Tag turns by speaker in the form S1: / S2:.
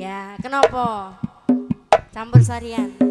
S1: Ya, kenapa? Campur sarian.